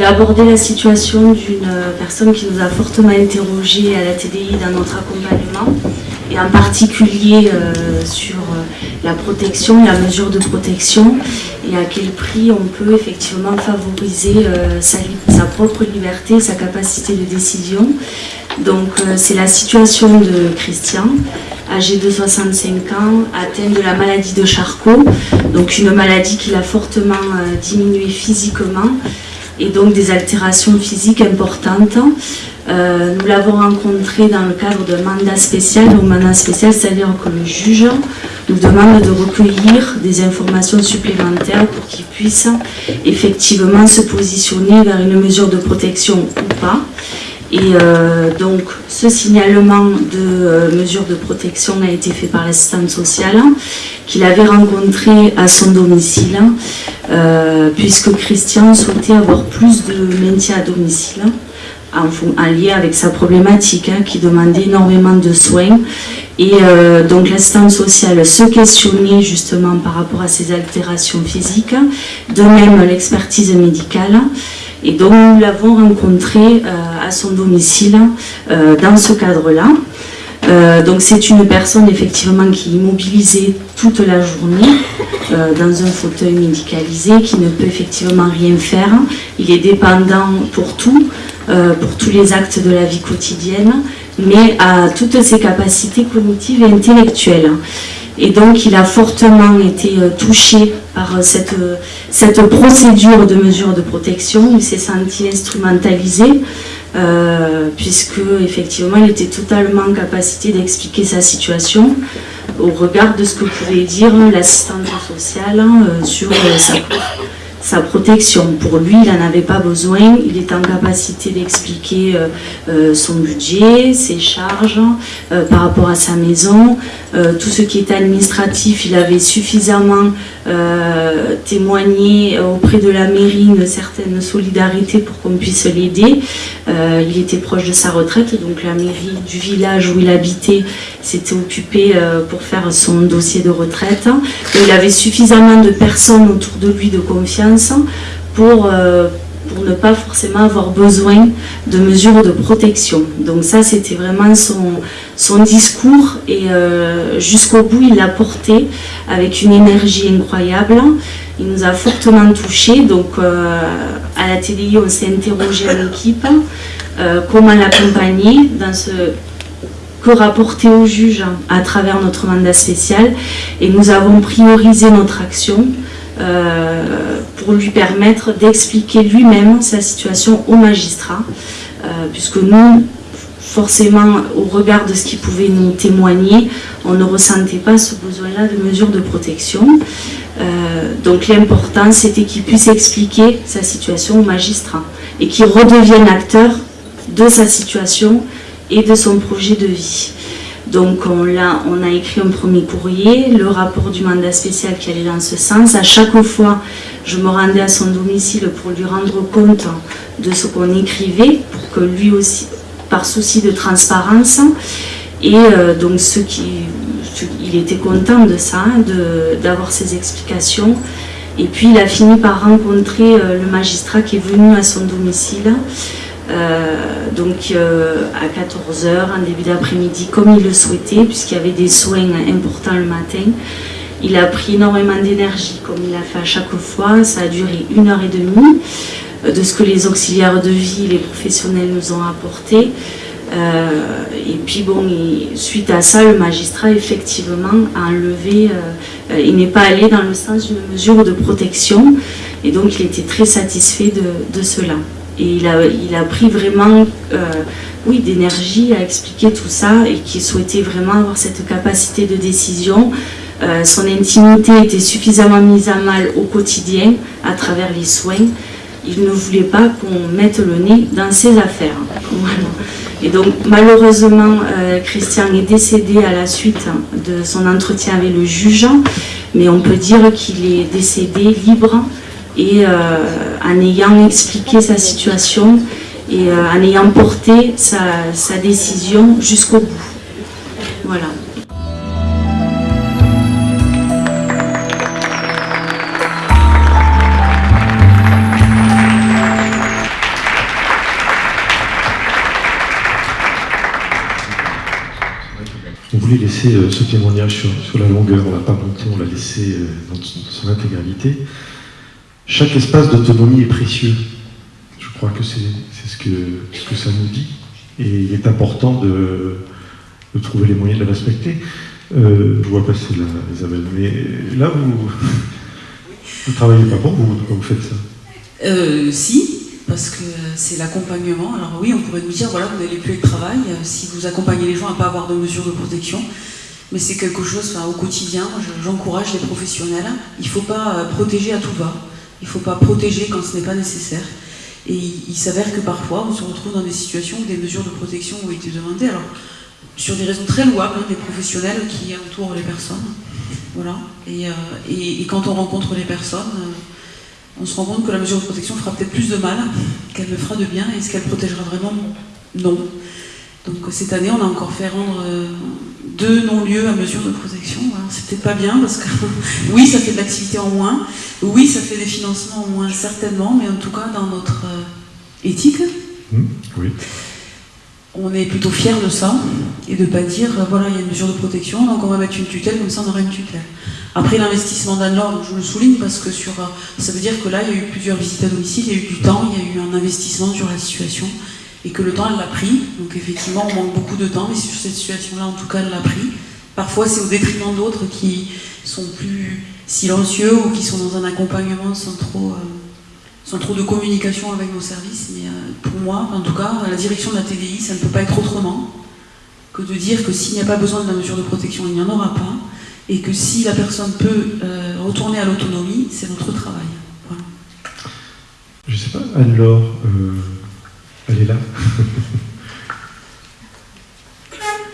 vais aborder la situation d'une personne qui nous a fortement interrogé à la TDI dans notre accompagnement, et en particulier euh, sur euh, la protection, la mesure de protection, et à quel prix on peut effectivement favoriser euh, sa, sa, propre liberté, sa capacité de décision. Donc c'est la situation de Christian, âgé de 65 ans, atteint de la maladie de Charcot, donc une maladie qui l'a fortement diminué physiquement, et donc des altérations physiques importantes. Euh, nous l'avons rencontré dans le cadre d'un mandat spécial. Donc mandat spécial, c'est-à-dire que le juge nous demande de recueillir des informations supplémentaires pour qu'il puisse effectivement se positionner vers une mesure de protection ou pas. Et euh, donc, ce signalement de euh, mesure de protection a été fait par l'assistante sociale, qu'il avait rencontré à son domicile, euh, puisque Christian souhaitait avoir plus de maintien à domicile, en, lien avec sa problématique, hein, qui demandait énormément de soins. Et donc, l'assistante sociale se questionnait justement par rapport à ses altérations physiques, de même l'expertise médicale. Et donc nous l'avons rencontré euh, à son domicile euh, dans ce cadre-là. Euh, donc c'est une personne effectivement qui est immobilisée toute la journée dans un fauteuil médicalisé, qui ne peut effectivement rien faire. Il est dépendant pour tout, pour tous les actes de la vie quotidienne, mais à toutes ses capacités cognitives et intellectuelles. Et donc il a fortement été euh, touché par euh, cette, euh, cette procédure de mesure de protection. Il s'est senti instrumentalisé, puisque effectivement il était totalement en capacité d'expliquer sa situation au regard de ce que pouvait dire l'assistante sociale sur sa, sa protection. Pour lui, il n'en avait pas besoin, il est en capacité d'expliquer euh, euh, son budget, ses charges euh, par rapport à sa maison, tout ce qui est administratif, il avait suffisamment témoigné auprès de la mairie une certaine solidarité pour qu'on puisse l'aider. il était proche de sa retraite, donc la mairie du village où il habitait s'était occupée pour faire son dossier de retraite. il avait suffisamment de personnes autour de lui de confiance pour, euh, pour ne pas forcément avoir besoin de mesures de protection. Donc ça, c'était vraiment son, discours et euh, jusqu'au bout, il l'a porté avec une énergie incroyable. Il nous a fortement touchés. Donc euh, à la TDI, on s'est interrogé à l'équipe comment l'accompagner dans ce que rapporter au juge à travers notre mandat spécial et nous avons priorisé notre action pour lui permettre d'expliquer lui-même sa situation au magistrat, euh, puisque nous, forcément, au regard de ce qu'il pouvait nous témoigner, on ne ressentait pas ce besoin-là de mesures de protection. Euh, donc l'important, c'était qu'il puisse expliquer sa situation au magistrat et qu'il redevienne acteur de sa situation et de son projet de vie. Donc on a, on a écrit un premier courrier, le rapport du mandat spécial qui allait dans ce sens. À chaque fois, je me rendais à son domicile pour lui rendre compte de ce qu'on écrivait, pour que lui aussi, par souci de transparence, et euh, donc ce qui, il était content de ça, d'avoir ces explications. Et puis il a fini par rencontrer euh, le magistrat qui est venu à son domicile euh, donc euh, à 14h, en début d'après-midi, comme il le souhaitait, puisqu'il y avait des soins importants le matin. Il a pris énormément d'énergie, comme il l'a fait à chaque fois. Ça a duré une heure et demie euh, de ce que les auxiliaires de vie, les professionnels nous ont apporté. et puis bon, suite à ça, le magistrat effectivement a enlevé, il n'est pas allé dans le sens d'une mesure de protection et donc il était très satisfait de cela. Et il a, pris vraiment euh, oui, d'énergie à expliquer tout ça et qui souhaitait vraiment avoir cette capacité de décision. Euh, son intimité était suffisamment mise à mal au quotidien à travers les soins. Il ne voulait pas qu'on mette le nez dans ses affaires. Et donc malheureusement, euh, Christian est décédé à la suite de son entretien avec le juge, mais on peut dire qu'il est décédé libre et euh, en ayant expliqué sa situation et euh, en ayant porté sa, décision jusqu'au bout. Voilà. On voulait laisser euh, ce témoignage sur, sur la longueur, on ne l'a pas monté, on l'a laissé dans son intégralité. Chaque espace d'autonomie est précieux. Je crois que c'est ce que, ça nous dit. Et il est important de, trouver les moyens de le respecter. je vois passer la, Isabelle, mais là, vous ne travaillez pas pour vous quand vous faites ça? Si, parce que c'est l'accompagnement. Alors oui, on pourrait nous dire, voilà, vous n'allez plus être travail euh, si vous accompagnez les gens à ne pas avoir de mesures de protection. Mais c'est quelque chose, au quotidien, j'encourage les professionnels. Il ne faut pas euh, protéger à tout va. Il ne faut pas protéger quand ce n'est pas nécessaire. Et il, s'avère que parfois, on se retrouve dans des situations où des mesures de protection ont été demandées. Alors, sur des raisons très louables, hein, des professionnels qui entourent les personnes. Voilà. Et, euh, quand on rencontre les personnes, on se rend compte que la mesure de protection fera peut-être plus de mal qu'elle ne fera de bien. Est-ce qu'elle protégera vraiment Non. Donc cette année, on a encore fait rendre euh, deux non-lieux à mesure de protection. c'est peut-être pas bien parce que oui, ça fait de l'activité en moins, oui, ça fait des financements en moins certainement, mais en tout cas dans notre euh, éthique, mmh, oui. on est plutôt fiers de ça et de ne pas dire euh, voilà, il y a une mesure de protection, donc on va mettre une tutelle, comme ça on aura une tutelle. Après l'investissement d'Anne-Laure, je le souligne parce que sur, euh, ça veut dire que là, il y a eu plusieurs visites à domicile, il y a eu du temps, il y a eu un investissement sur la situation et que le temps, elle l'a pris. Donc effectivement, on manque beaucoup de temps, mais sur cette situation-là, en tout cas, elle l'a pris. Parfois, c'est au détriment d'autres qui sont plus silencieux ou qui sont dans un accompagnement sans trop, euh, sans trop de communication avec nos services. Mais euh, pour moi, en tout cas, la direction de la TDI, ça ne peut pas être autrement que de dire que s'il n'y a pas besoin de la mesure de protection, il n'y en aura pas et que si la personne peut euh, retourner à l'autonomie, c'est notre travail. Je ne sais pas, Anne-Laure, elle est là.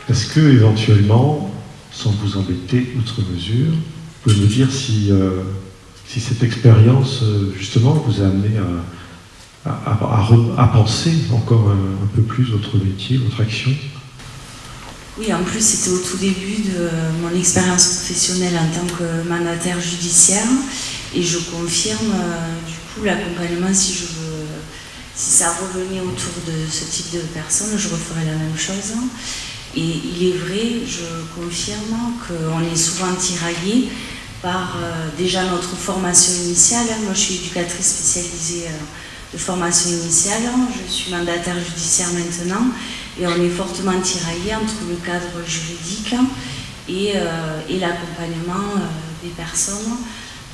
Est-ce que éventuellement, sans vous embêter outre mesure, vous pouvez me dire si, euh, cette expérience justement vous a amené à, à, penser encore un, peu plus votre métier, votre action? Oui, en plus, c'était au tout début de mon expérience professionnelle en tant que mandataire judiciaire. Et je confirme, euh, du coup, l'accompagnement, si je veux, si ça revenait autour de ce type de personnes, je referais la même chose. Et il est vrai, je confirme qu'on est souvent tiraillé par euh, déjà notre formation initiale. Moi, je suis éducatrice spécialisée euh, de formation initiale. Je suis mandataire judiciaire maintenant et on est fortement tiraillé entre le cadre juridique et, euh, l'accompagnement euh, des personnes.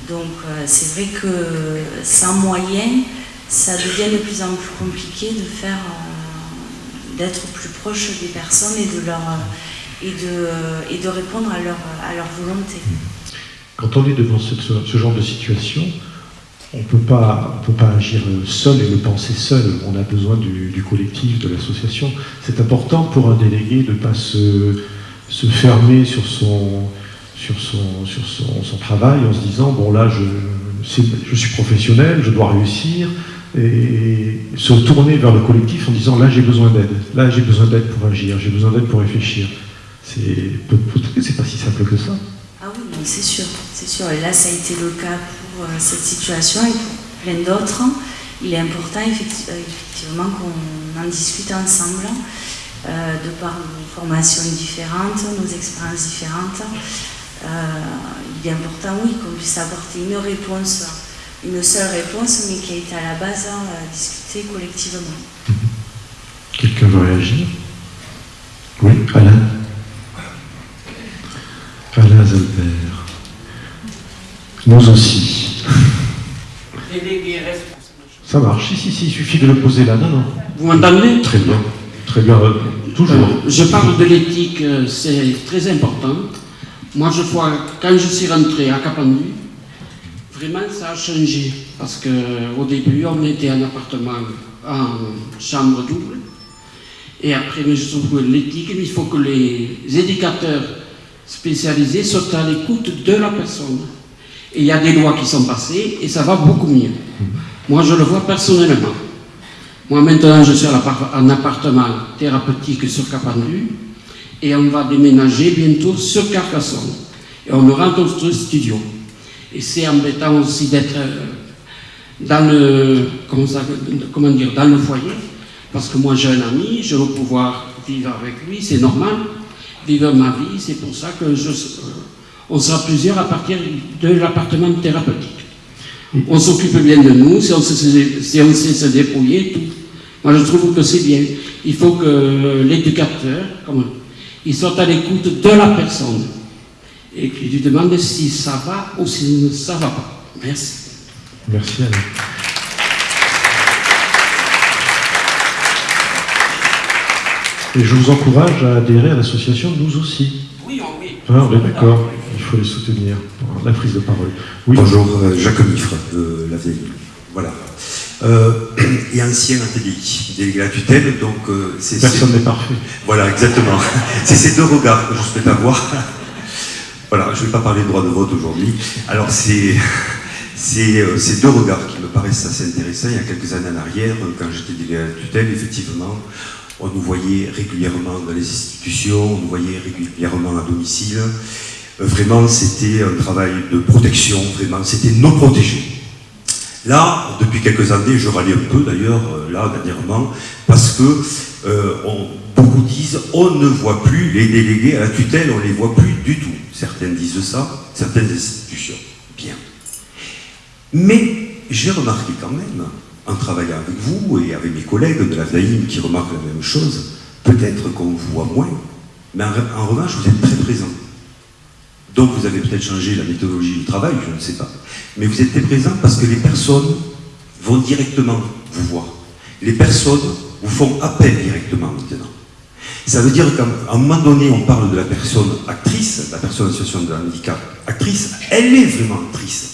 Donc c'est vrai que sans moyens, ça devient de plus en plus compliqué de faire, d'être plus proche des personnes et de leur et de, et de répondre à leur, à leur volonté. Quand on est devant ce genre de situation, on ne peut pas agir seul et le penser seul. On a besoin du, collectif, de l'association. C'est important pour un délégué de ne pas se, fermer sur son, sur, son, sur son, travail en se disant bon là je, je suis professionnel, je dois réussir et se tourner vers le collectif en disant là j'ai besoin d'aide, là j'ai besoin d'aide pour agir, j'ai besoin d'aide pour réfléchir. C'est pas si simple que ça. Ah oui, c'est sûr, c'est sûr. Et là, ça a été le cas pour euh, cette situation et pour plein d'autres. Il est important euh, effectivement qu'on en discute ensemble, euh, de par nos formations différentes, nos expériences différentes. il est important, oui, qu'on puisse apporter une réponse, une seule réponse, mais qui a été à la base discutée collectivement. Quelqu'un veut réagir? Oui, Alain? Alain Albert. Nous aussi. Ça marche, si, si, si, il suffit de le poser là. Non, non. Vous m'entendez? Très bien, très bien, euh, toujours. Euh, je parle de l'éthique, euh, c'est très important. Moi, je vois, quand je suis rentré à Capandu, vraiment ça a changé. Parce qu'au début, on était en appartement en chambre double. Et après, je trouve que l'éthique, il faut que les éducateurs spécialisés sont à l'écoute de la personne. Et il y a des lois qui sont passées et ça va beaucoup mieux. Moi, je le vois personnellement. Moi, maintenant, je suis en appartement thérapeutique sur Capandu et on va déménager bientôt sur Carcassonne. Et on aura notre studio. Et c'est embêtant aussi d'être euh, dans le, comment, dire, dans le foyer, parce que moi j'ai un ami, je veux pouvoir vivre avec lui, c'est normal, vivre ma vie. C'est pour ça que je, on sera plusieurs à partir de l'appartement thérapeutique. On s'occupe bien de nous, si on, sait, se dépouiller, tout. Moi, je trouve que c'est bien. Il faut que l'éducateur, il soit à l'écoute de la personne et qu'il lui demande si ça va ou si ça ne va pas. Merci. Merci Alain. Et je vous encourage à adhérer à l'association Nous aussi. Oui, oui. Ah, oui, d'accord. Il faut les soutenir. La prise de parole. Oui. Bonjour, euh, Jacques Mifre de la vieille. Voilà. Euh, et ancien ATDI, délégué à la tutelle, donc euh, c'est... Personne n'est parfait. Voilà, exactement. c'est ces deux regards que je souhaite avoir. Voilà, je ne vais pas parler de droit de vote aujourd'hui. Alors c'est... Ces deux regards qui me paraissent assez intéressants. Il y a quelques années en arrière, quand j'étais délégué à la tutelle, effectivement, on nous voyait régulièrement dans les institutions, on nous voyait régulièrement à domicile. Euh, vraiment, c'était un travail de protection, vraiment, c'était nos protégés. Là, depuis quelques années, je râlais un peu d'ailleurs, euh, là, dernièrement, parce que euh, beaucoup disent on ne voit plus les délégués à la tutelle, on ne les voit plus du tout. Certains disent ça, certaines institutions. Bien. Mais j'ai remarqué quand même en travaillant avec vous et avec mes collègues de la VAIM qui remarquent la même chose, peut-être qu'on vous voit moins, mais en, revanche, vous êtes très présent. Donc vous avez peut-être changé la méthodologie du travail, je ne sais pas. Mais vous êtes très présent parce que les personnes vont directement vous voir. Les personnes vous font appel directement maintenant. Ça veut dire qu'à un moment donné, on parle de la personne actrice, la personne en situation de handicap actrice, elle est vraiment actrice.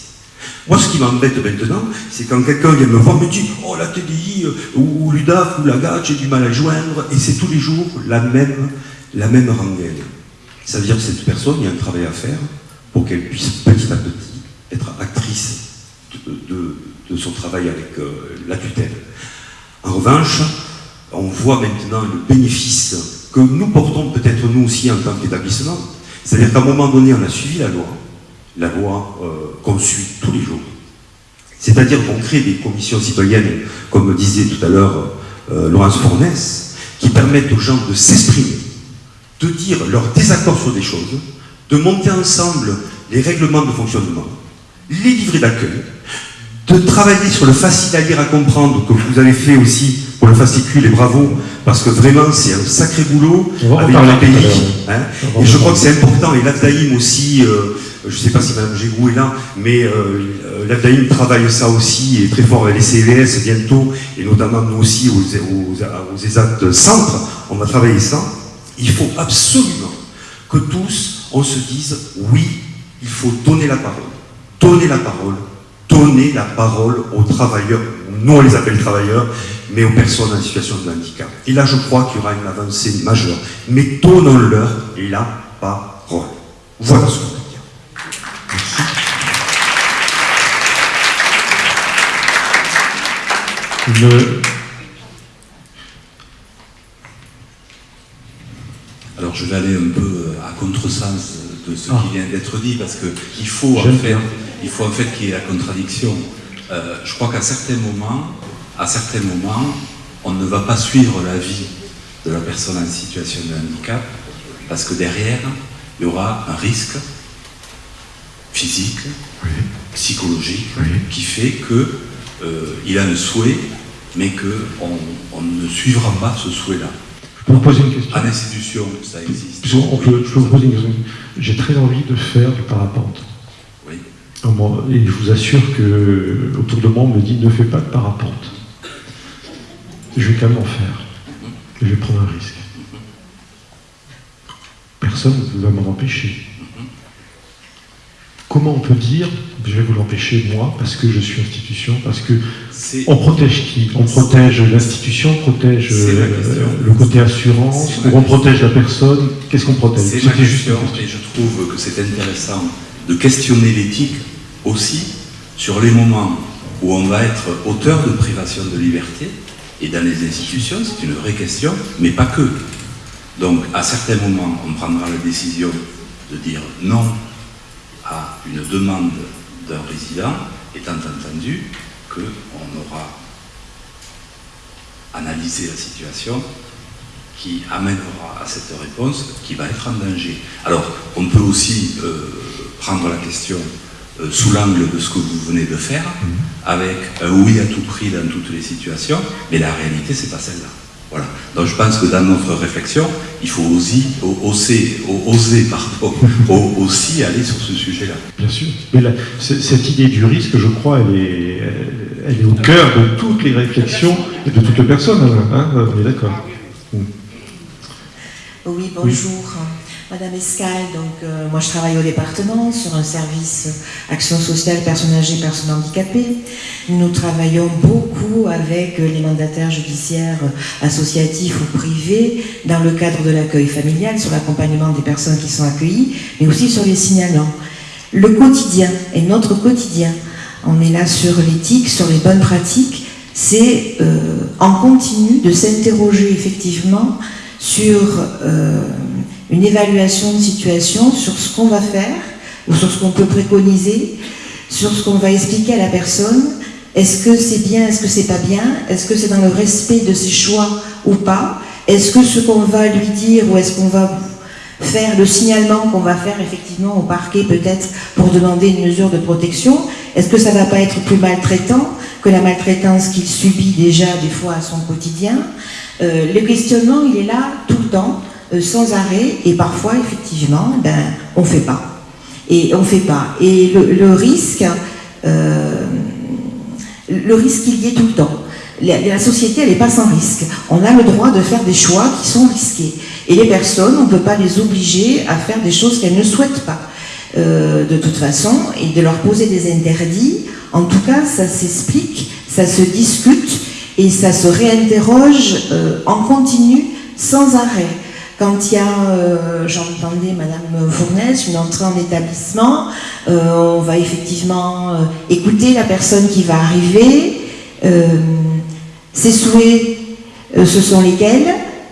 Moi, ce qui m'embête maintenant, c'est quand quelqu'un vient me voir, me dit Oh, la TDI, euh, ou, l'UDAF, ou la GAT, j'ai du mal à joindre, et c'est tous les jours la même, la même rengaine. Ça veut dire que cette personne, il y a un travail à faire pour qu'elle puisse petit à petit être actrice de, son travail avec euh, la tutelle. En revanche, on voit maintenant le bénéfice que nous portons peut-être nous aussi en tant qu'établissement. C'est-à-dire qu'à un moment donné, on a suivi la loi, la loi euh, qu'on suit tous les jours. C'est-à-dire qu'on crée des commissions citoyennes, comme disait tout à l'heure euh, Laurence Fournès, qui permettent aux gens de s'exprimer, de dire leur désaccord sur des choses, de monter ensemble les règlements de fonctionnement, les livrets d'accueil, de travailler sur le facile à lire, à comprendre, que vous avez fait aussi le fascicule, et bravo, parce que vraiment c'est un sacré boulot avec le pays. Hein. et je crois que c'est important, et l'AFDAIM aussi, euh, je ne sais pas si Mme Gégou est là, mais euh, travaille ça aussi, et très fort avec les CVS bientôt, et notamment nous aussi aux, aux, aux ESAT centres, on va travailler ça. Il faut absolument que tous, on se dise, oui, il faut donner la parole. Donner la parole. Donner la parole aux travailleurs, nous on les appelle travailleurs, mais aux personnes en situation de handicap. Et là, je crois qu'il y aura une avancée majeure. Mais donnons-leur la parole. Voilà ce qu'on veut dire. Merci. Alors je vais aller un peu euh, à contresens de ce qui ah. vient d'être dit, parce qu'il faut, en fait, il faut en fait qu'il y ait la contradiction. Euh, je crois qu'à certains moments, à certains moments, on ne va pas suivre la vie de la personne en situation de handicap, parce que derrière, il y aura un risque physique, psychologique, qui fait qu'il euh, a un souhait, mais qu'on on ne suivra pas ce souhait-là. Je peux vous poser une question? À l'institution, ça existe. Je, peux vous poser une question. J'ai très envie de faire du parapente. Et je vous assure que autour de moi, on me dit ne fais pas de parapente. Je vais quand même en faire. Je vais prendre un risque. Personne ne va m'en empêcher. Comment on peut dire, je vais vous l'empêcher moi, parce que je suis institution, parce que on protège qui? On protège l'institution, on protège euh, le côté assurance, ou on protège la personne Qu'est-ce qu'on protège? C'est ma question, et je trouve que c'est intéressant de questionner l'éthique aussi sur les moments où on va être auteur de privation de liberté, et dans les institutions, c'est une vraie question, mais pas que. Donc, à certains moments, on prendra la décision de dire non à une demande d'un résident, étant entendu qu'on aura analysé la situation qui amènera à cette réponse qui va être en danger. Alors, on peut aussi euh, prendre la question euh, sous l'angle de ce que vous venez de faire, mhm. avec un oui à tout prix dans toutes les situations, mais la réalité, c'est pas celle-là. Voilà. Donc je pense que dans notre réflexion, il faut aussi, oser, oser pardon, aussi aller sur ce sujet-là. Bien sûr. Mais cette idée du risque, je crois, elle est, elle est au cœur de toutes les réflexions et de toutes les personnes. Hein, on est d'accord. Oui, bonjour. Madame Escal, donc euh, moi je travaille au département sur un service action sociale personnes âgées, personnes handicapées. Nous travaillons beaucoup avec les mandataires judiciaires associatifs ou privés dans le cadre de l'accueil familial, sur l'accompagnement des personnes qui sont accueillies, mais aussi sur les signalants. Le quotidien et notre quotidien, on est là sur l'éthique, sur les bonnes pratiques, c'est euh, en continu de s'interroger effectivement sur euh, une évaluation de situation sur ce qu'on va faire ou sur ce qu'on peut préconiser, sur ce qu'on va expliquer à la personne. Est-ce que c'est bien, est-ce que c'est pas bien? Est-ce que c'est dans le respect de ses choix ou pas? Est-ce que ce qu'on va lui dire ou est-ce qu'on va faire le signalement qu'on va faire effectivement au parquet peut-être pour demander une mesure de protection Est-ce que ça va pas être plus maltraitant que la maltraitance qu'il subit déjà des fois à son quotidien? Euh, Le questionnement, il est là tout le temps. Euh, sans arrêt et parfois effectivement ben, on ne fait pas. Et on fait pas. Et le, risque euh, le risque il y est tout le temps. La, société elle n'est pas sans risque. On a le droit de faire des choix qui sont risqués. Et les personnes on ne peut pas les obliger à faire des choses qu'elles ne souhaitent pas. Euh, de toute façon et de leur poser des interdits en tout cas ça s'explique ça se discute et ça se réinterroge en continu sans arrêt quand il y a, euh, j'entendais Madame Fournaise, une entrée en établissement, euh, on va effectivement euh, écouter la personne qui va arriver. ses souhaits, ce sont lesquels,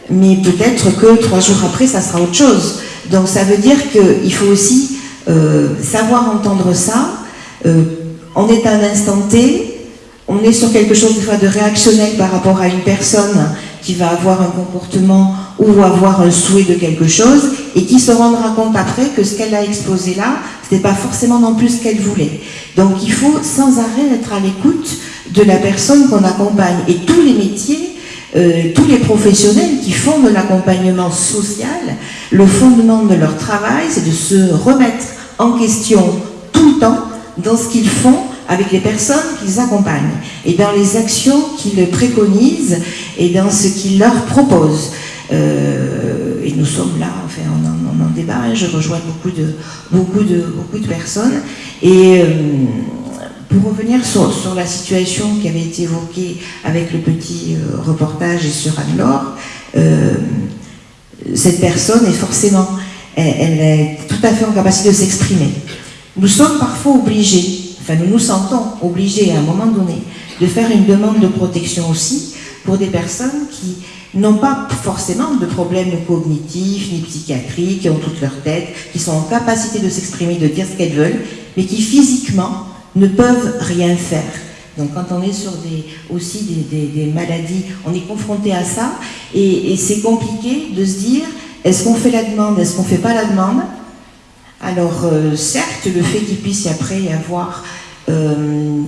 mais peut-être que trois jours après, ça sera autre chose. Donc ça veut dire qu'il faut aussi savoir entendre ça. on est à un instant T, on est sur quelque chose de réactionnel par rapport à une personne qui va avoir un comportement ou avoir un souhait de quelque chose et qui se rendra compte après que ce qu'elle a exposé là, ce n'est pas forcément non plus ce qu'elle voulait. Donc il faut sans arrêt être à l'écoute de la personne qu'on accompagne. Et tous les métiers, euh, tous les professionnels qui font de l'accompagnement social, le fondement de leur travail, c'est de se remettre en question tout le temps dans ce qu'ils font avec les personnes qu'ils accompagnent et dans les actions qu'ils préconisent et dans ce qu'ils leur proposent. Euh, et nous sommes là, enfin, on en, débat, hein. je rejoins beaucoup de, beaucoup de, beaucoup de personnes. Et euh, pour revenir sur, la situation qui avait été évoquée avec le petit euh, reportage et sur Anne-Laure, cette personne est forcément, elle, est tout à fait en capacité de s'exprimer. Nous sommes parfois obligés, enfin nous nous sentons obligés à un moment donné de faire une demande de protection aussi pour des personnes qui n'ont pas forcément de problèmes cognitifs ni psychiatriques, qui ont toute leur tête, qui sont en capacité de s'exprimer, de dire ce qu'elles veulent, mais qui physiquement ne peuvent rien faire. Donc quand on est sur des, aussi des, maladies, on est confronté à ça, et, c'est compliqué de se dire, est-ce qu'on fait la demande, est-ce qu'on ne fait pas la demande? Alors euh, certes, le fait qu'il puisse après y avoir... Euh,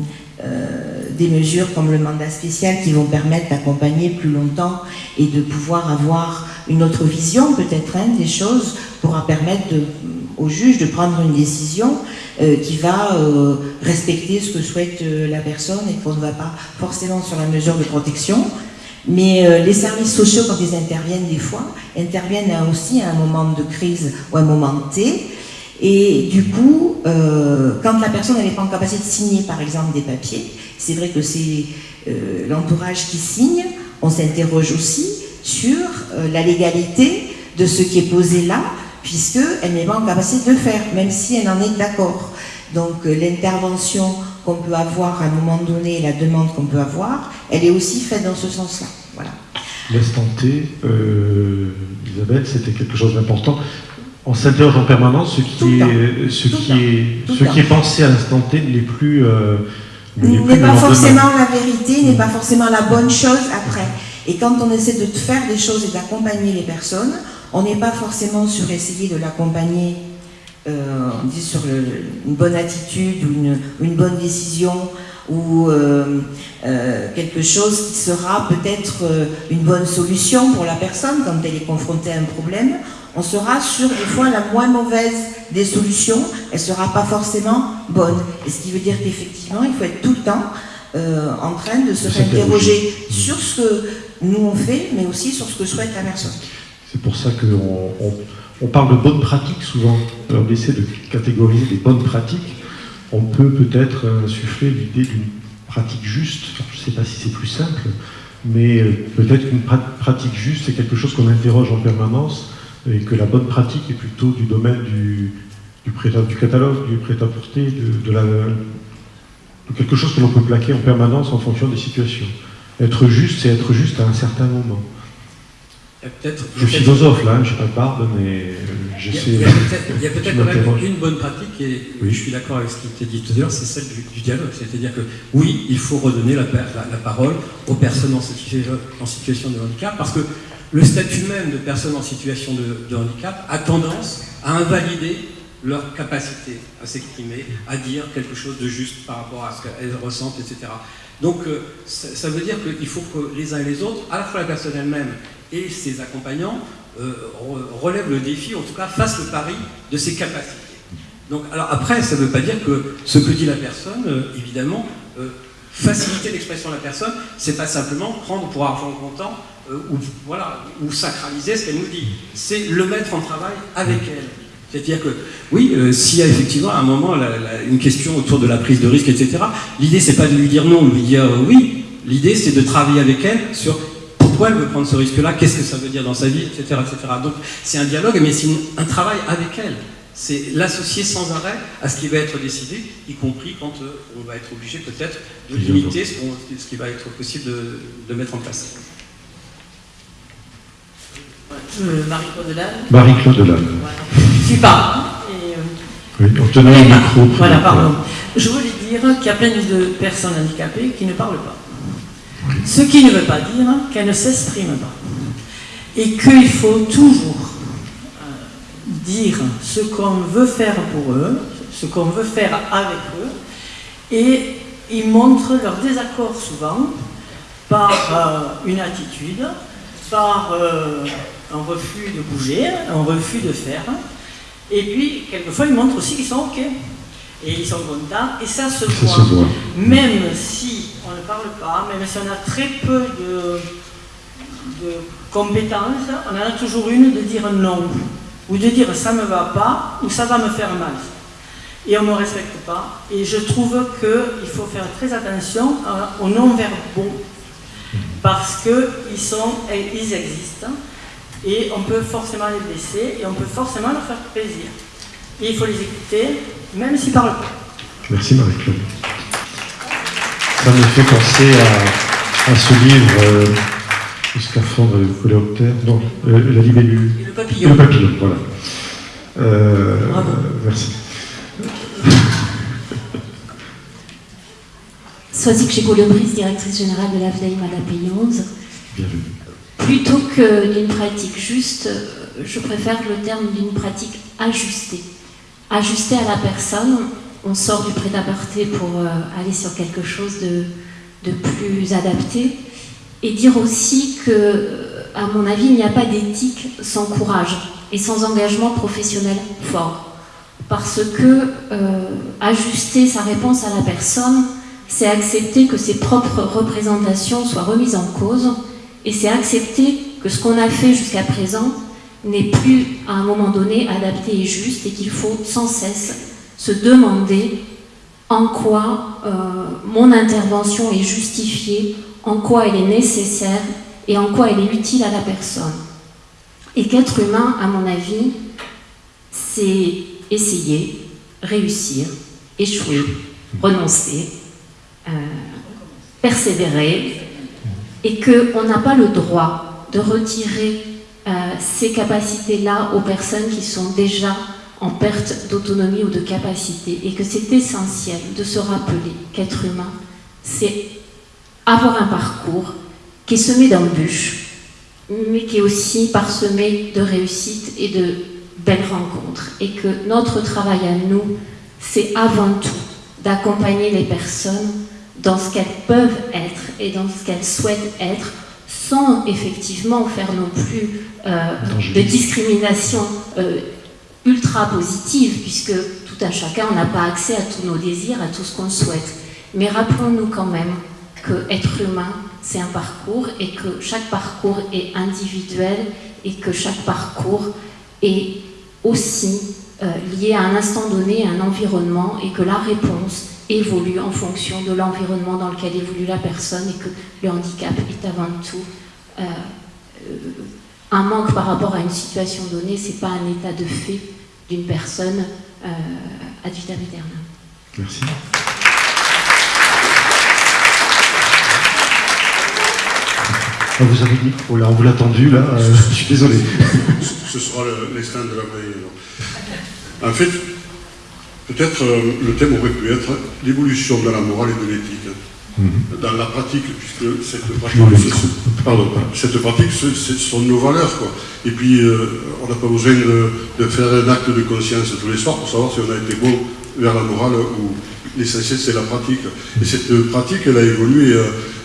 euh, des mesures comme le mandat spécial qui vont permettre d'accompagner plus longtemps et de pouvoir avoir une autre vision peut-être hein, des choses pourra permettre au juge de prendre une décision euh, qui va euh, respecter ce que souhaite euh, la personne et qu'on ne va pas forcément sur la mesure de protection. Mais les services sociaux, quand ils interviennent des fois, interviennent aussi à un moment de crise ou à un moment T. Et du coup, quand la personne n'est pas en capacité de signer, par exemple, des papiers, c'est vrai que c'est euh, l'entourage qui signe. On s'interroge aussi sur euh, la légalité de ce qui est posé là, puisqu'elle n'est pas en capacité de le faire, même si elle en est d'accord. Donc euh, l'intervention qu'on peut avoir à un moment donné, la demande qu'on peut avoir, elle est aussi faite dans ce sens-là. Voilà. L'instant T, Isabelle, c'était quelque chose d'important. On s'interroge en permanence, ce qui, est, ce qui, est, ce qui est pensé à l'instant T n'est plus n'est pas forcément la vérité, n'est pas forcément la bonne chose après. Et quand on essaie de faire des choses et d'accompagner les personnes, on n'est pas forcément sur essayer de l'accompagner euh, sur une bonne attitude ou une, bonne décision ou euh, euh, quelque chose qui sera peut-être une bonne solution pour la personne quand elle est confrontée à un problème. On sera sur des fois la moins mauvaise des solutions, elle ne sera pas forcément bonne. Et ce qui veut dire qu'effectivement, il faut être tout le temps en train de se réinterroger sur ce que nous on fait, mais aussi sur ce que souhaite la personne. C'est pour ça qu'on on, parle de bonnes pratiques souvent. On essaie de catégoriser des bonnes pratiques. On peut peut-être insuffler l'idée d'une pratique juste. je ne sais pas si c'est plus simple, mais euh, peut-être qu'une pratique juste, c'est quelque chose qu'on interroge en permanence et que la bonne pratique est plutôt du domaine du, du, du catalogue, du prêt-à-porter, de, de quelque chose que l'on peut plaquer en permanence en fonction des situations. Être juste, c'est être juste à un certain moment. Je suis philosophe là, je pas barbe, mais j'essaie. Il y a peut-être quand même une bonne pratique, et je suis d'accord avec ce qui était dit tout à l'heure, c'est celle du, dialogue. C'est-à-dire que oui, il faut redonner la, parole aux personnes en situation, de handicap, parce que le statut même de personne en situation de, handicap a tendance à invalider leur capacité à s'exprimer, à dire quelque chose de juste par rapport à ce qu'elles ressentent, etc. Donc euh, ça veut dire qu'il faut que les uns et les autres, à la fois la personne elle-même et ses accompagnants euh, relèvent le défi, en tout cas fassent le pari de ses capacités. Donc, alors après, ça ne veut pas dire que ce que dit la personne, euh, évidemment, faciliter l'expression de la personne, c'est pas simplement prendre pour argent comptant ou, voilà, ou sacraliser ce qu'elle nous dit. C'est le mettre en travail avec elle. C'est-à-dire que, oui, s'il y a effectivement à un moment une question autour de la prise de risque, etc., l'idée c'est pas de lui dire non, de lui dire oui, l'idée c'est de travailler avec elle sur pourquoi elle veut prendre ce risque-là, qu'est-ce que ça veut dire dans sa vie, etc. etc. Donc c'est un dialogue, mais c'est un travail avec elle. C'est l'associer sans arrêt à ce qui va être décidé, y compris quand euh, on va être obligé peut-être de limiter ce, qui va être possible de, mettre en place. Euh, Marie-Claude Marie-Claude Voilà. Je suis pas. Et, euh, oui, on tenait le micro. Voilà, pardon. Je voulais dire qu'il y a plein de personnes handicapées qui ne parlent pas. Ce qui ne veut pas dire qu'elle ne s'exprime pas. Et qu'il faut toujours euh, dire ce qu'on veut faire pour eux, ce qu'on veut faire avec eux, et ils montrent leur désaccord souvent par euh, une attitude, par euh, un refus de bouger, un refus de faire, et puis quelquefois ils montrent aussi qu'ils sont OK, et ils sont contents, et ça se voit. Même si on ne parle pas, même si on a très peu de, compétences, on en a toujours une de dire non, ou de dire ça ne me va pas, ou ça va me faire mal. Et on ne me respecte pas. Et je trouve qu'il faut faire très attention aux non-verbaux, parce qu'ils sont, ils existent, et on peut forcément les blesser, et on peut forcément leur faire plaisir. Et il faut les écouter, même s'ils parlent pas. Merci Marie-Claude. Ça me fait penser à, ce livre, euh, Le scaphandre de coléoptère, non, euh, La libellule. le papillon. Le papillon, voilà. Euh, Bravo. Merci. Soisic chez Colobris, directrice générale de l'AFDAIM à la P11. Bienvenue. Plutôt que d'une pratique juste, je préfère le terme d'une pratique ajustée. Ajustée à la personne, on sort du prêt-à-porter pour euh, aller sur quelque chose de, plus adapté. Et dire aussi que, à mon avis, il n'y a pas d'éthique sans courage et sans engagement professionnel fort. Parce que euh, ajuster sa réponse à la personne, c'est accepter que ses propres représentations soient remises en cause et c'est accepter que ce qu'on a fait jusqu'à présent n'est plus à un moment donné adapté et juste et qu'il faut sans cesse se demander en quoi euh, mon intervention est justifiée, en quoi elle est nécessaire et en quoi elle est utile à la personne. Et qu'être humain, à mon avis, c'est essayer, réussir, échouer, renoncer, euh, persévérer, et qu'on n'a pas le droit de retirer euh, ces capacités-là aux personnes qui sont déjà en perte d'autonomie ou de capacité et que c'est essentiel de se rappeler qu'être humain, c'est avoir un parcours qui est semé d'embûches, mais qui est aussi parsemé de réussites et de belles rencontres. Et que notre travail à nous, c'est avant tout d'accompagner les personnes dans ce qu'elles peuvent être et dans ce qu'elles souhaitent être, sans effectivement faire non plus euh, de discrimination euh, ultra positive, puisque tout un chacun, on n'a pas accès à tous nos désirs, à tout ce qu'on souhaite. Mais rappelons-nous quand même que être humain, c'est un parcours et que chaque parcours est individuel et que chaque parcours est aussi euh, lié à un instant donné, à un environnement et que la réponse évolue en fonction de l'environnement dans lequel évolue la personne et que le handicap est avant tout euh, euh, un manque par rapport à une situation donnée, c'est pas un état de fait d'une personne ad vitam aeternam. Merci. Ah, vous avez dit, oh là, on vous l'a tendu, là, euh, je suis désolé. Ce sera l'instinct de la veille. En fait, peut-être euh, le thème aurait pu être l'évolution de la morale et de l'éthique. Mhm. Dans la pratique, puisque cette pratique, pardon, cette pratique, ce sont nos valeurs. Quoi. Et puis, euh, on n'a pas besoin de, faire un acte de conscience tous les soirs pour savoir si on a été bon vers la morale ou l'essentiel c'est la pratique. Et cette pratique, elle a évolué.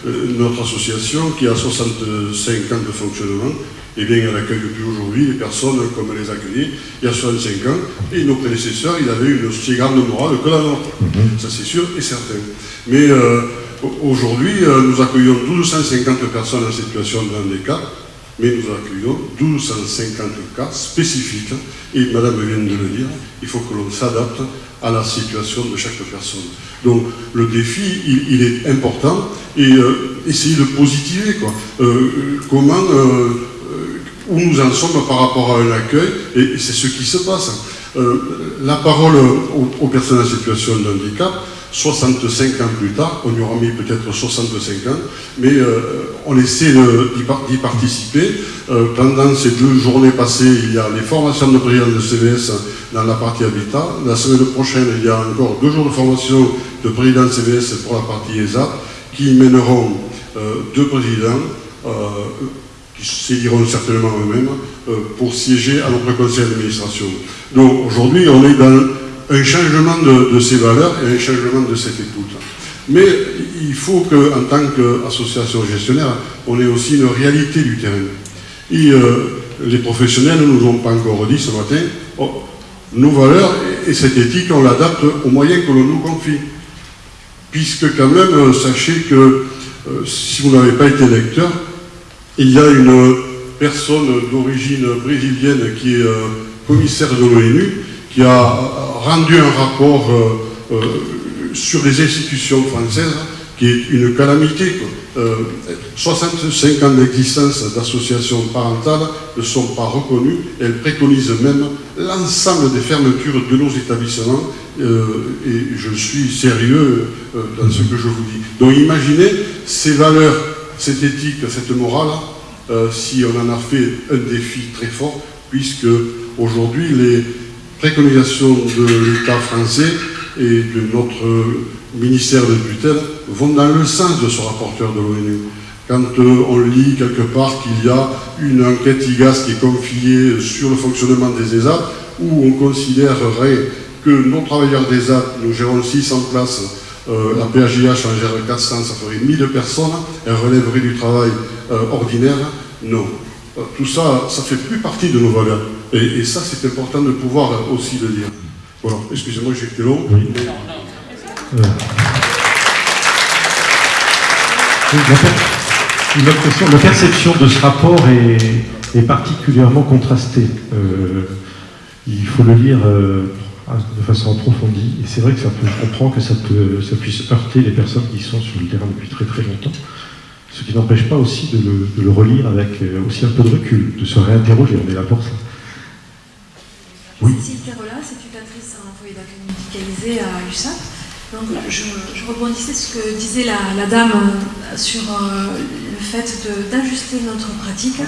Euh, notre association, qui a 65 ans de fonctionnement, eh bien, elle accueille depuis aujourd'hui les personnes comme elle les accueillait il y a 65 ans, et nos prédécesseurs, ils avaient une aussi grande morale que la nôtre. Mhm. Ça, c'est sûr et certain. Mais euh, aujourd'hui, euh, nous accueillons 1250 personnes en situation de handicap, mais nous accueillons 1250 cas spécifiques, et Madame vient de le dire, il faut que l'on s'adapte à la situation de chaque personne. Donc le défi, il, est important et euh, essayer de positiver. Quoi. Euh, comment, où nous en sommes par rapport à un accueil, et, c'est ce qui se passe. la parole aux, personnes en situation de handicap, 65 ans plus tard, on y aura mis peut-être 65 ans, mais on essaie d'y participer. pendant ces deux journées passées, il y a les formations de président de CVS dans la partie habitat. La semaine prochaine, il y a encore deux jours de formation de président de CVS pour la partie ESA, qui mèneront euh, deux présidents, euh, qui s'éliront certainement eux-mêmes, euh, pour siéger à notre conseil d'administration. Donc aujourd'hui, on est dans un changement de, ces valeurs et un changement de cette écoute. Mais il faut qu'en tant qu'association gestionnaire, on ait aussi une réalité du terrain. Et les professionnels ne nous ont pas encore dit ce matin, oh, nos valeurs et cette éthique, on l'adapte aux moyens que l'on nous confie. Puisque quand même, euh, sachez que euh, si vous n'avez pas été lecteur, il y a une personne d'origine brésilienne qui est euh, commissaire de l'ONU, qui a rendu un rapport sur les institutions françaises qui est une calamité. 65 ans d'existence d'associations parentales ne sont pas reconnues. Elles préconisent même l'ensemble des fermetures de nos établissements. Euh, et je suis sérieux euh, dans ce que je vous dis. Donc imaginez ces valeurs, cette éthique, cette morale, euh, si on en a fait un défi très fort, puisque aujourd'hui les préconisations de l'État français et de notre ministère de tutelle vont dans le sens de ce rapporteur de l'ONU. Quand on lit quelque part qu'il y a une enquête IGAS qui est confiée sur le fonctionnement des ESAP, où on considérerait que nos travailleurs des ESAP, nous gérons 600 places, euh, la PHIH en gère 400, ça ferait 1000 personnes, elle relèverait du travail euh, ordinaire, non. Euh, tout ça, ça fait plus partie de nos valeurs. Et, ça, c'est important de pouvoir aussi le dire. Voilà, excusez-moi, j'ai été long. La perception de ce rapport est, particulièrement contrastée. Euh, il faut le lire euh, de façon approfondie. Et c'est vrai que ça peut, je comprends que ça, puisse heurter les personnes qui sont sur le terrain depuis très très longtemps. Ce qui n'empêche pas aussi de le, relire avec euh, aussi un peu de recul, de se réinterroger. On est là pour ça. Oui. Cécile Carola, à un foyer d'accueil médicalisé à USAP. Donc, je, rebondissais sur ce que disait la, dame euh, sur euh, le fait d'ajuster notre pratique.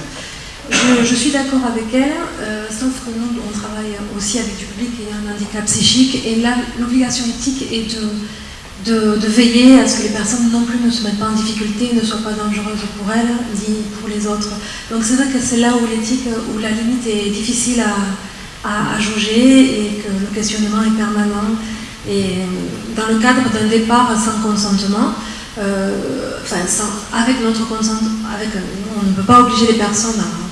Je, suis d'accord avec elle, euh, sauf que nous, on travaille aussi avec du public et un handicap psychique, et là, l'obligation éthique est de, veiller à ce que les personnes non plus ne se mettent pas en difficulté, ne soient pas dangereuses pour elles ni pour les autres. Donc c'est vrai que c'est là où l'éthique, où la limite est difficile à, à, jauger et que le questionnement est permanent. Et dans le cadre d'un départ sans consentement, euh, enfin avec notre consentement, avec, on ne peut pas obliger les personnes à, à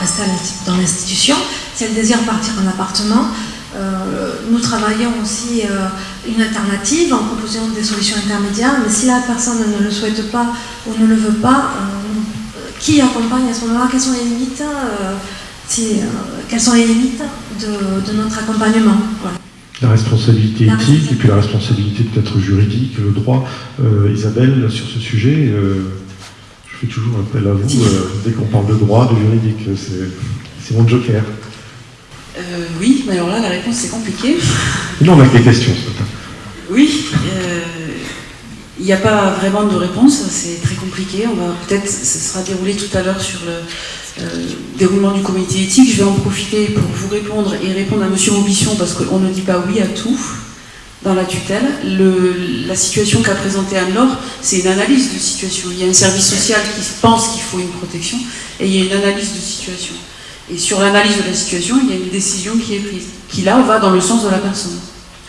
rester dans l'institution. Si elles désirent partir en appartement, euh, nous travaillons aussi euh, une alternative en proposant des solutions intermédiaires, mais si la personne ne le souhaite pas ou ne le veut pas, euh, qui accompagne à ce moment-là? Quelles sont les limites Quelles sont les limites de, notre accompagnement? La responsabilité éthique et puis la responsabilité peut-être juridique, le droit. Isabelle, sur ce sujet, je fais toujours appel à vous dès qu'on parle de droit, de juridique. C'est mon joker. Euh, oui, mais alors là, la réponse, c'est compliqué. Non, on a des questions ce matin. Oui, euh, il n'y a pas vraiment de réponse, c'est très compliqué. On va peut-être, ce sera déroulé tout à l'heure sur le euh, déroulement du comité éthique. Je vais en profiter pour vous répondre et répondre à M. Aubition parce qu'on ne dit pas oui à tout dans la tutelle. la situation qu'a présentée Anne-Laure, c'est une analyse de situation. Il y a un service social qui pense qu'il faut une protection et il y a une analyse de situation. Et sur l'analyse de la situation, il y a une décision qui est prise, qui là va dans le sens de la personne.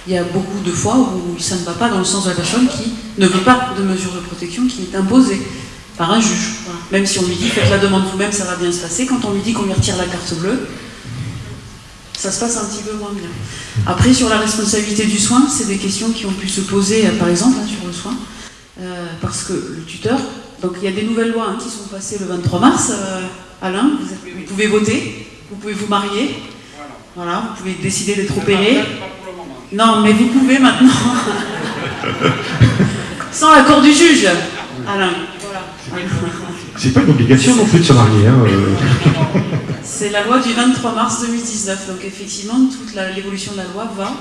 Il y a beaucoup de fois où ça ne va pas dans le sens de la personne qui ne veut pas de mesure de protection qui est imposée par un juge. Même si on lui dit faites la demande vous-même, ça va bien se passer, quand on lui dit qu'on lui retire la carte bleue, ça se passe un petit peu moins bien. Après, sur la responsabilité du soin, c'est des questions qui ont pu se poser, euh, par exemple, hein, sur le soin, euh, parce que le tuteur, donc il y a des nouvelles lois hein, qui sont passées le 23 mars. Euh, Alain, vous, pouvez voter, vous pouvez vous marier, voilà, vous pouvez décider d'être opéré. Non, mais vous pouvez maintenant. Sans l'accord du juge, Alain. C'est pas une obligation non plus de se marier. Hein, euh. C'est la loi du 23 mars 2019. Donc effectivement, toute l'évolution de la loi va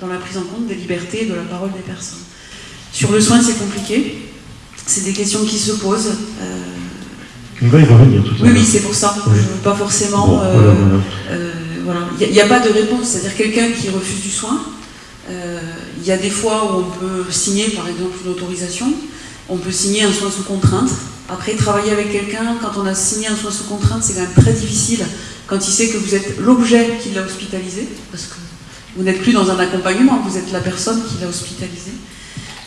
dans la prise en compte des libertés et de la parole des personnes. Sur le soin, c'est compliqué. C'est des questions qui se posent. Euh, on va y revenir tout Oui, oui, c'est pour ça. Je veux pas forcément. Euh, euh, voilà. Il n'y a, pas de réponse. C'est-à-dire quelqu'un qui refuse du soin. Euh, il y a des fois où on peut signer, par exemple, une autorisation. On peut signer un soin sous contrainte. Après, travailler avec quelqu'un, quand on a signé un soin sous contrainte, c'est quand même très difficile quand il sait que vous êtes l'objet qui l'a hospitalisé, parce que vous n'êtes plus dans un accompagnement, vous êtes la personne qui l'a hospitalisé.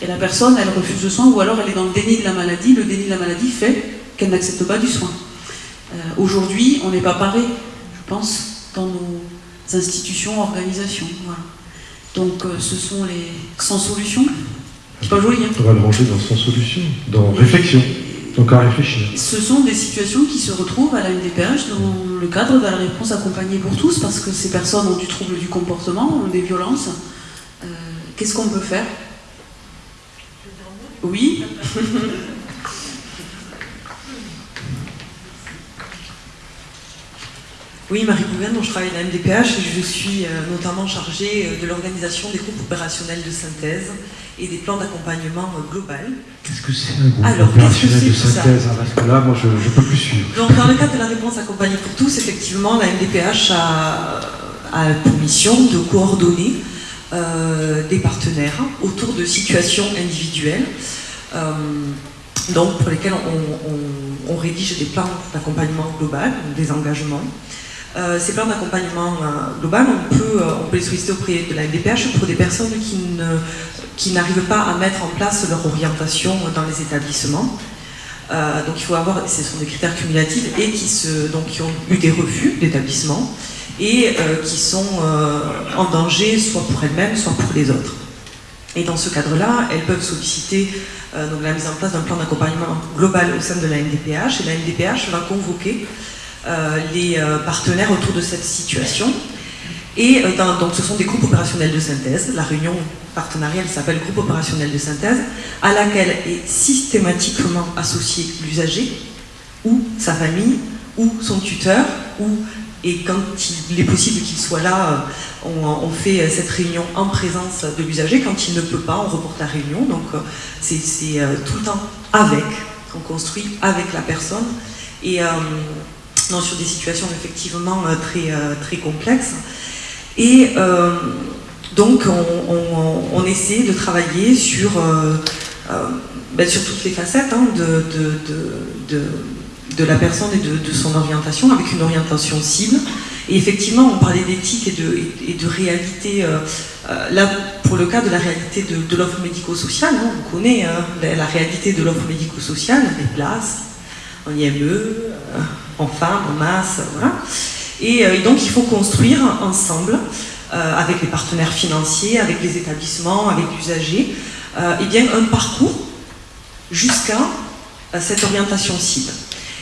Et la personne, elle refuse le soin, ou alors elle est dans le déni de la maladie. Le déni de la maladie fait qu'elle n'accepte pas du soin. Euh, aujourd'hui, on n'est pas paré, je pense, dans nos institutions, organisations. Donc euh, ce sont les sans solution. C'est pas joli. Hein. On va le ranger dans sans solution, dans réflexion. Donc à réfléchir. Ce sont des situations qui se retrouvent à la MDPH dans le cadre de la réponse accompagnée pour tous, parce que ces personnes ont du trouble du comportement, ont des violences. Euh, qu'est-ce qu'on peut faire? Oui Oui, Marie Bougain, je travaille à la MDPH et je suis euh, notamment chargée euh, de l'organisation des groupes opérationnels de synthèse et des plans d'accompagnement euh, global. Qu'est-ce que c'est un groupe opérationnel de synthèse hein, Parce que là, moi, je ne peux plus suivre. Donc, dans le cadre de la réponse accompagnée pour tous, effectivement, la MDPH a, pour mission de coordonner des partenaires autour de situations individuelles. donc pour lesquelles on, on rédige des plans d'accompagnement global, des engagements, euh, ces plans d'accompagnement euh, global, on peut, euh, on peut les solliciter auprès de la MDPH pour des personnes qui, n'arrivent pas à mettre en place leur orientation dans les établissements. donc il faut avoir, ce sont des critères cumulatifs et qui, se, donc, qui ont eu des refus d'établissement et qui sont en danger soit pour elles-mêmes, soit pour les autres. Et dans ce cadre-là, elles peuvent solliciter donc, la mise en place d'un plan d'accompagnement global au sein de la MDPH et la MDPH va convoquer euh, les euh, partenaires autour de cette situation. Et euh, donc ce sont des groupes opérationnels de synthèse. La réunion partenariale s'appelle groupe opérationnel de synthèse, à laquelle est systématiquement associé l'usager, ou sa famille, ou son tuteur, ou et quand il est possible qu'il soit là, on, fait cette réunion en présence de l'usager. Quand il ne peut pas, on reporte la réunion. Donc c'est tout le temps avec, on construit avec la personne. Et sur des situations effectivement euh, très, euh, très complexes. Et euh, donc on, essaie de travailler sur, ben, toutes les facettes hein, de, la personne et de, son orientation, avec une orientation cible. Et effectivement, on parlait d'éthique et de, et de réalité. là, pour le cas de la réalité de, l'offre médico-sociale, hein, on connaît hein, la, réalité de l'offre médico-sociale, les places, en IME, en femmes, en masse, voilà. Et, et, donc il faut construire ensemble euh, avec les partenaires financiers, avec les établissements, avec l'usager, euh, eh bien un parcours jusqu'à euh, cette orientation cible.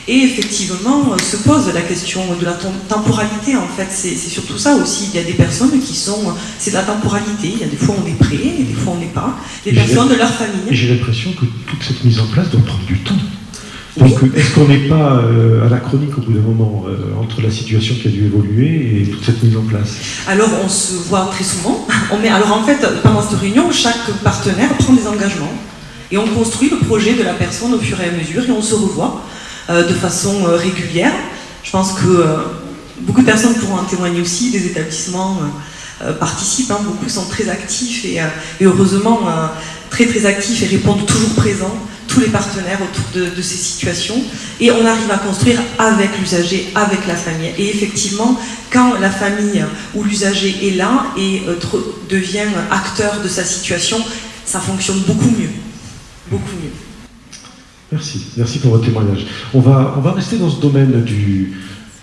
Et effectivement, se pose la question de la temporalité, en fait, c'est surtout ça aussi. Il y a des personnes qui sont, c'est de la temporalité, il y a des fois on est prêt, et des fois on n'est pas. Des personnes de leur famille. Et j'ai l'impression que toute cette mise en place doit prendre du temps. Donc, est-ce qu'on n'est pas euh, anachronique au bout d'un moment euh, entre la situation qui a dû évoluer et toute cette mise en place? Alors, on se voit très souvent. Alors, en fait, pendant cette réunion, chaque partenaire prend des engagements et on construit le projet de la personne au fur et à mesure et on se revoit euh, de façon régulière. Je pense que beaucoup de personnes pourront en témoigner aussi, des établissements participent, hein. beaucoup sont très actifs et heureusement très très actifs et répondent toujours présents tous les partenaires autour de, ces situations et on arrive à construire avec l'usager, avec la famille. Et effectivement, quand la famille ou l'usager est là et euh, devient acteur de sa situation, ça fonctionne beaucoup mieux. Beaucoup mieux. Merci, merci pour votre témoignage. On va, on va rester dans ce domaine du,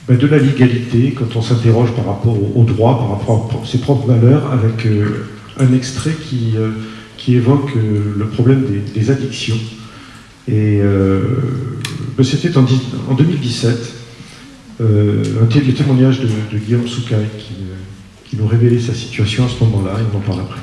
ben, de la légalité quand on s'interroge par rapport au, droit, par rapport à ses propres valeurs, avec euh, un extrait qui, euh, qui évoque le problème des addictions. Et euh, ben, c'était en, 2017, euh, un le témoignage de, Guillaume Soucaille qui, euh, qui, nous révélait sa situation à ce moment-là, et on en parle après.